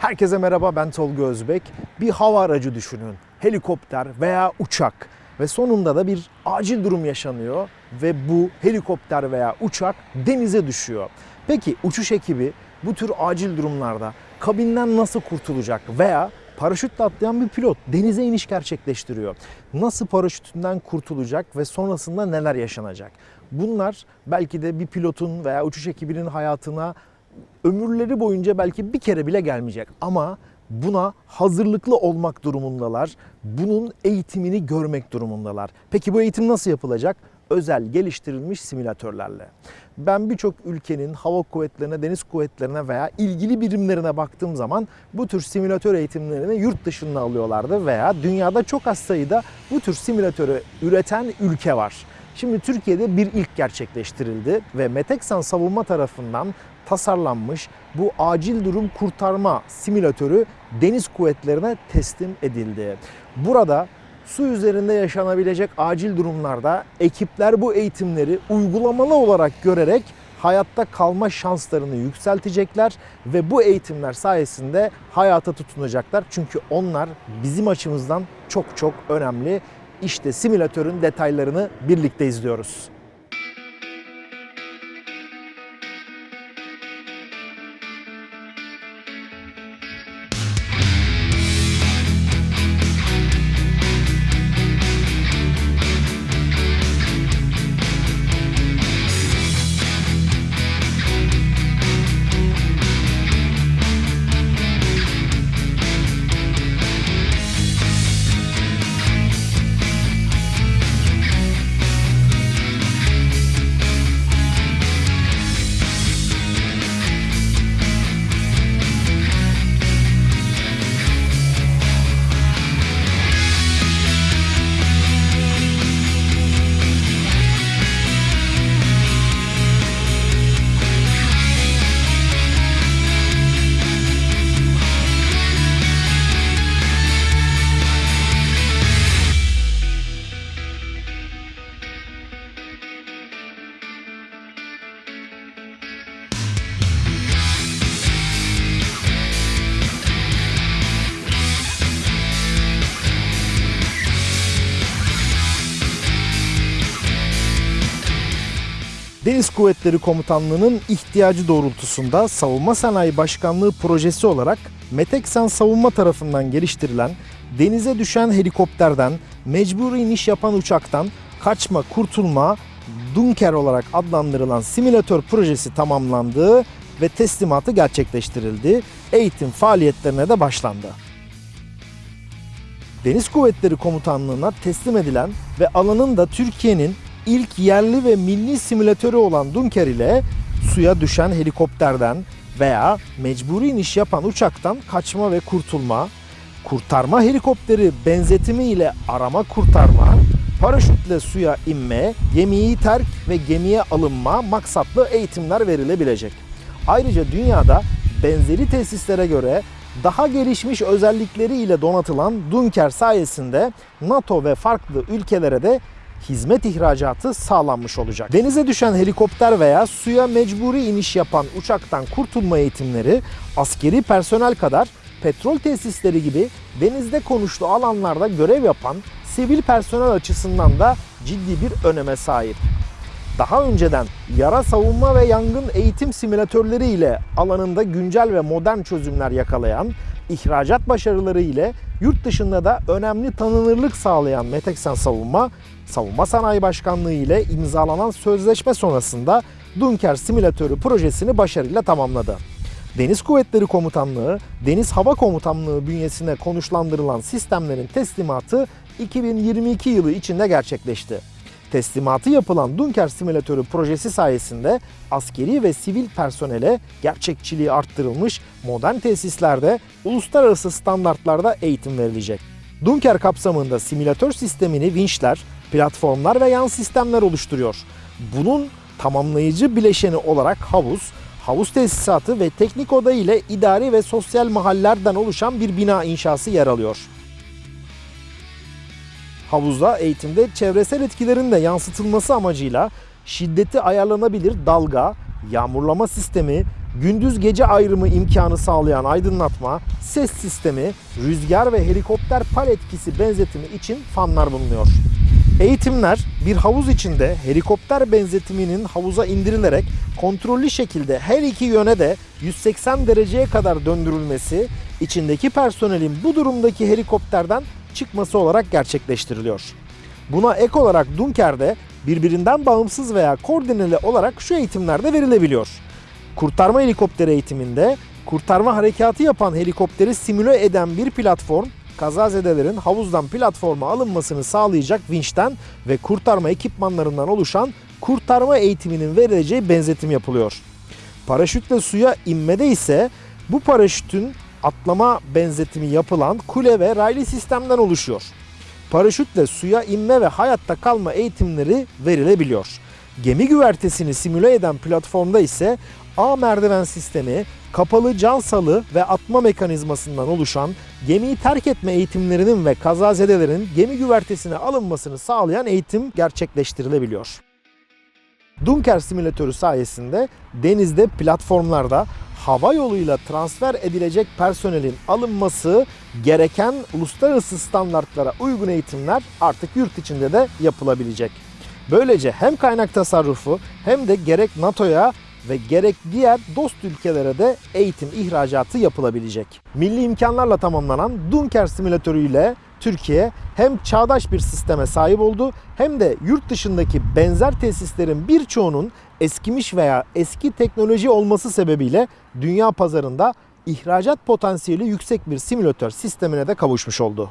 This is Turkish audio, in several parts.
Herkese merhaba ben Tolga Özbek. Bir hava aracı düşünün. Helikopter veya uçak ve sonunda da bir acil durum yaşanıyor ve bu helikopter veya uçak denize düşüyor. Peki uçuş ekibi bu tür acil durumlarda kabinden nasıl kurtulacak veya paraşütle atlayan bir pilot denize iniş gerçekleştiriyor. Nasıl paraşütünden kurtulacak ve sonrasında neler yaşanacak? Bunlar belki de bir pilotun veya uçuş ekibinin hayatına ömürleri boyunca belki bir kere bile gelmeyecek ama buna hazırlıklı olmak durumundalar. Bunun eğitimini görmek durumundalar. Peki bu eğitim nasıl yapılacak? Özel geliştirilmiş simülatörlerle. Ben birçok ülkenin hava kuvvetlerine, deniz kuvvetlerine veya ilgili birimlerine baktığım zaman bu tür simülatör eğitimlerini yurt dışında alıyorlardı veya dünyada çok az sayıda bu tür simülatörü üreten ülke var. Şimdi Türkiye'de bir ilk gerçekleştirildi ve Meteksan Savunma tarafından tasarlanmış bu acil durum kurtarma simülatörü deniz kuvvetlerine teslim edildi. Burada su üzerinde yaşanabilecek acil durumlarda ekipler bu eğitimleri uygulamalı olarak görerek hayatta kalma şanslarını yükseltecekler ve bu eğitimler sayesinde hayata tutunacaklar. Çünkü onlar bizim açımızdan çok çok önemli. İşte simülatörün detaylarını birlikte izliyoruz. Deniz Kuvvetleri Komutanlığı'nın ihtiyacı doğrultusunda Savunma Sanayi Başkanlığı projesi olarak Meteksan Savunma tarafından geliştirilen denize düşen helikopterden, mecburi iniş yapan uçaktan kaçma, kurtulma, Dunker olarak adlandırılan simülatör projesi tamamlandı ve teslimatı gerçekleştirildi. Eğitim faaliyetlerine de başlandı. Deniz Kuvvetleri Komutanlığı'na teslim edilen ve alanın da Türkiye'nin ilk yerli ve milli simülatörü olan Dunker ile suya düşen helikopterden veya mecburi iniş yapan uçaktan kaçma ve kurtulma, kurtarma helikopteri benzetimi ile arama kurtarma, paraşütle suya inme, gemiyi terk ve gemiye alınma maksatlı eğitimler verilebilecek. Ayrıca dünyada benzeri tesislere göre daha gelişmiş özellikleriyle donatılan Dunker sayesinde NATO ve farklı ülkelere de hizmet ihracatı sağlanmış olacak. Denize düşen helikopter veya suya mecburi iniş yapan uçaktan kurtulma eğitimleri askeri personel kadar petrol tesisleri gibi denizde konuşlu alanlarda görev yapan sivil personel açısından da ciddi bir öneme sahip. Daha önceden yara savunma ve yangın eğitim simülatörleri ile alanında güncel ve modern çözümler yakalayan, ihracat başarıları ile yurt dışında da önemli tanınırlık sağlayan Meteksan Savunma, Savunma Sanayi Başkanlığı ile imzalanan sözleşme sonrasında Dunker Simülatörü projesini başarıyla tamamladı. Deniz Kuvvetleri Komutanlığı, Deniz Hava Komutanlığı bünyesine konuşlandırılan sistemlerin teslimatı 2022 yılı içinde gerçekleşti. Teslimatı yapılan Dunker Simülatörü projesi sayesinde askeri ve sivil personele gerçekçiliği arttırılmış modern tesislerde uluslararası standartlarda eğitim verilecek. Dunker kapsamında simülatör sistemini vinçler, platformlar ve yan sistemler oluşturuyor. Bunun tamamlayıcı bileşeni olarak havuz, havuz tesisatı ve teknik oda ile idari ve sosyal mahallerden oluşan bir bina inşası yer alıyor. Havuzda eğitimde çevresel etkilerin de yansıtılması amacıyla şiddeti ayarlanabilir dalga, yağmurlama sistemi, gündüz gece ayrımı imkanı sağlayan aydınlatma, ses sistemi, rüzgar ve helikopter pal etkisi benzetimi için fanlar bulunuyor. Eğitimler bir havuz içinde helikopter benzetiminin havuza indirilerek kontrollü şekilde her iki yöne de 180 dereceye kadar döndürülmesi, içindeki personelin bu durumdaki helikopterden çıkması olarak gerçekleştiriliyor. Buna ek olarak Dunker'de birbirinden bağımsız veya koordineli olarak şu eğitimler de verilebiliyor. Kurtarma helikopteri eğitiminde kurtarma harekatı yapan helikopteri simüle eden bir platform kazazedelerin havuzdan platforma alınmasını sağlayacak vinçten ve kurtarma ekipmanlarından oluşan kurtarma eğitiminin verileceği benzetim yapılıyor. Paraşütle suya inmede ise bu paraşütün atlama benzetimi yapılan kule ve raylı sistemden oluşuyor. Paraşütle suya inme ve hayatta kalma eğitimleri verilebiliyor. Gemi güvertesini simüle eden platformda ise A merdiven sistemi, kapalı can salı ve atma mekanizmasından oluşan gemiyi terk etme eğitimlerinin ve kazazedelerin gemi güvertesine alınmasını sağlayan eğitim gerçekleştirilebiliyor. Dunker simülatörü sayesinde denizde platformlarda hava yoluyla transfer edilecek personelin alınması gereken uluslararası standartlara uygun eğitimler artık yurt içinde de yapılabilecek. Böylece hem kaynak tasarrufu hem de gerek NATO'ya ve gerek diğer dost ülkelere de eğitim ihracatı yapılabilecek. Milli imkanlarla tamamlanan Dunker simülatörü ile Türkiye hem çağdaş bir sisteme sahip oldu hem de yurt dışındaki benzer tesislerin birçoğunun eskimiş veya eski teknoloji olması sebebiyle dünya pazarında ihracat potansiyeli yüksek bir simülatör sistemine de kavuşmuş oldu.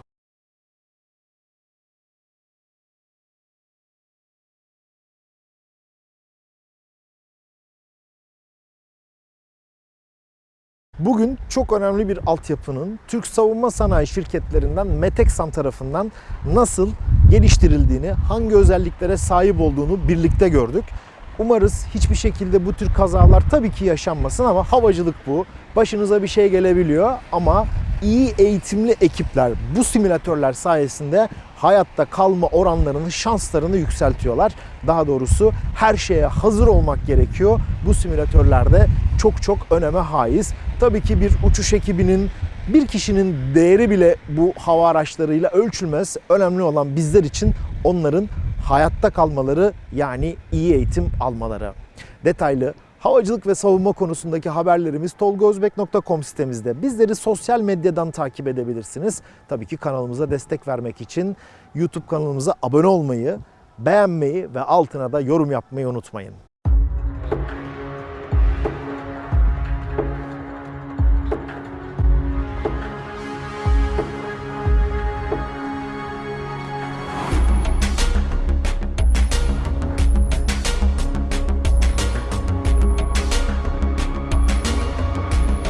Bugün çok önemli bir altyapının Türk savunma sanayi şirketlerinden Meteksan tarafından nasıl geliştirildiğini, hangi özelliklere sahip olduğunu birlikte gördük. Umarız hiçbir şekilde bu tür kazalar tabii ki yaşanmasın ama havacılık bu. Başınıza bir şey gelebiliyor ama iyi eğitimli ekipler bu simülatörler sayesinde hayatta kalma oranlarını, şanslarını yükseltiyorlar. Daha doğrusu her şeye hazır olmak gerekiyor. Bu simülatörlerde çok çok öneme haiz. Tabii ki bir uçuş ekibinin bir kişinin değeri bile bu hava araçlarıyla ölçülmez. Önemli olan bizler için onların hayatta kalmaları yani iyi eğitim almaları. Detaylı havacılık ve savunma konusundaki haberlerimiz tolgozbek.com sitemizde. Bizleri sosyal medyadan takip edebilirsiniz. Tabii ki kanalımıza destek vermek için YouTube kanalımıza abone olmayı, beğenmeyi ve altına da yorum yapmayı unutmayın.